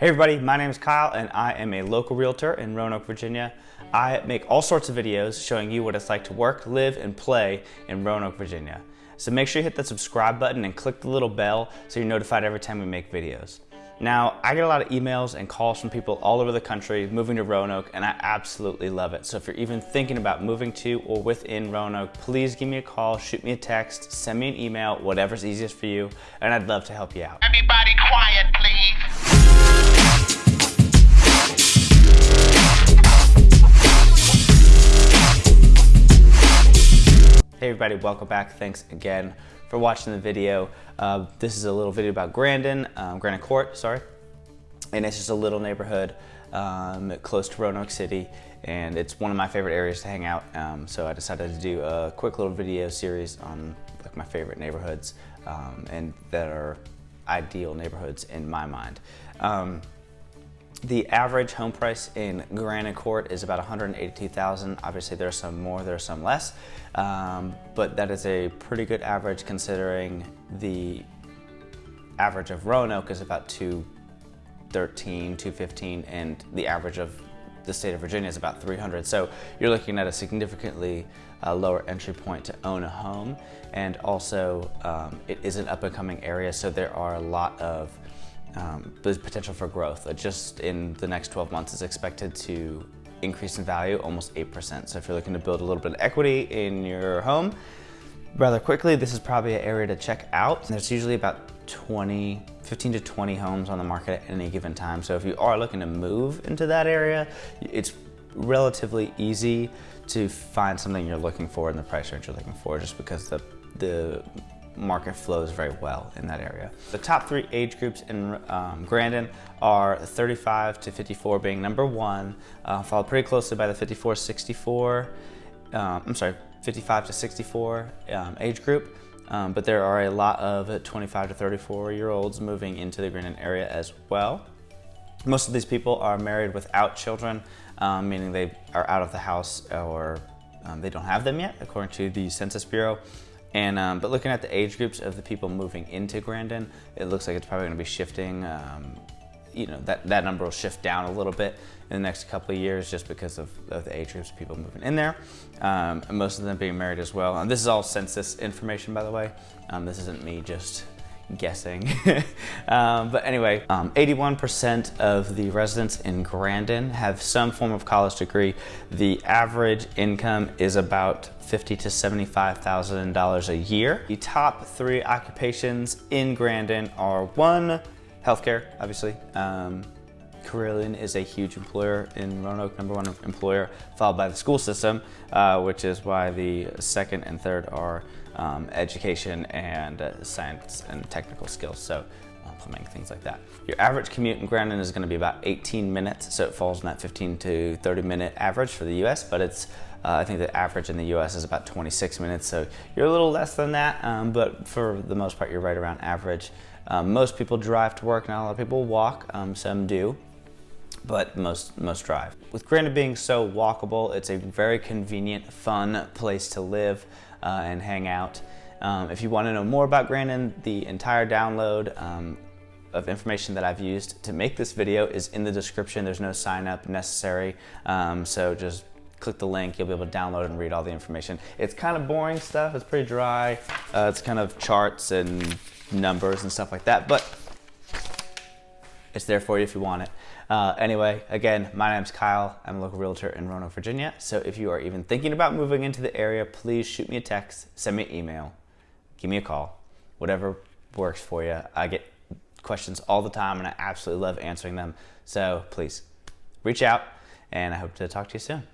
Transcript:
Hey everybody, my name is Kyle and I am a local realtor in Roanoke, Virginia. I make all sorts of videos showing you what it's like to work, live, and play in Roanoke, Virginia. So make sure you hit that subscribe button and click the little bell so you're notified every time we make videos. Now, I get a lot of emails and calls from people all over the country moving to Roanoke, and I absolutely love it. So if you're even thinking about moving to or within Roanoke, please give me a call, shoot me a text, send me an email, whatever's easiest for you, and I'd love to help you out. Everybody quiet, everybody, welcome back. Thanks again for watching the video. Uh, this is a little video about Grandin, um, Court, sorry. And it's just a little neighborhood um, close to Roanoke City and it's one of my favorite areas to hang out. Um, so I decided to do a quick little video series on like my favorite neighborhoods um, and that are ideal neighborhoods in my mind. The average home price in Grandin Court is about 182,000. Obviously there's some more, there's some less, um, but that is a pretty good average considering the average of Roanoke is about 213, 215, and the average of the state of Virginia is about 300. So you're looking at a significantly uh, lower entry point to own a home. And also um, it is an up and coming area. So there are a lot of um, there's potential for growth. Uh, just in the next 12 months is expected to increase in value almost 8%. So if you're looking to build a little bit of equity in your home, rather quickly, this is probably an area to check out. There's usually about 20, 15 to 20 homes on the market at any given time. So if you are looking to move into that area, it's relatively easy to find something you're looking for in the price range you're looking for just because the, the market flows very well in that area. The top three age groups in um, Grandin are 35 to 54 being number one, uh, followed pretty closely by the 54-64, um, I'm sorry, 55 to 64 um, age group. Um, but there are a lot of 25 to 34 year olds moving into the Grandin area as well. Most of these people are married without children, um, meaning they are out of the house or um, they don't have them yet, according to the Census Bureau. And, um, but looking at the age groups of the people moving into Grandin, it looks like it's probably gonna be shifting, um, you know, that, that number will shift down a little bit in the next couple of years just because of, of the age groups of people moving in there. Um, most of them being married as well. And this is all census information, by the way. Um, this isn't me just guessing. um, but anyway, 81% um, of the residents in Grandin have some form of college degree. The average income is about fifty to $75,000 a year. The top three occupations in Grandin are one, healthcare, obviously. Um, Carilion is a huge employer in Roanoke, number one employer, followed by the school system, uh, which is why the second and third are um, education and uh, science and technical skills. So uh, plumbing, things like that. Your average commute in Grandin is gonna be about 18 minutes, so it falls in that 15 to 30 minute average for the US, but it's uh, I think the average in the US is about 26 minutes, so you're a little less than that, um, but for the most part, you're right around average. Um, most people drive to work, not a lot of people walk, um, some do but most, most drive. With Grandin being so walkable, it's a very convenient, fun place to live uh, and hang out. Um, if you want to know more about Grandin, the entire download um, of information that I've used to make this video is in the description. There's no sign up necessary, um, so just click the link, you'll be able to download and read all the information. It's kind of boring stuff, it's pretty dry. Uh, it's kind of charts and numbers and stuff like that, but it's there for you if you want it. Uh, anyway, again, my name's Kyle. I'm a local realtor in Roanoke, Virginia. So if you are even thinking about moving into the area, please shoot me a text, send me an email, give me a call, whatever works for you. I get questions all the time and I absolutely love answering them. So please reach out and I hope to talk to you soon.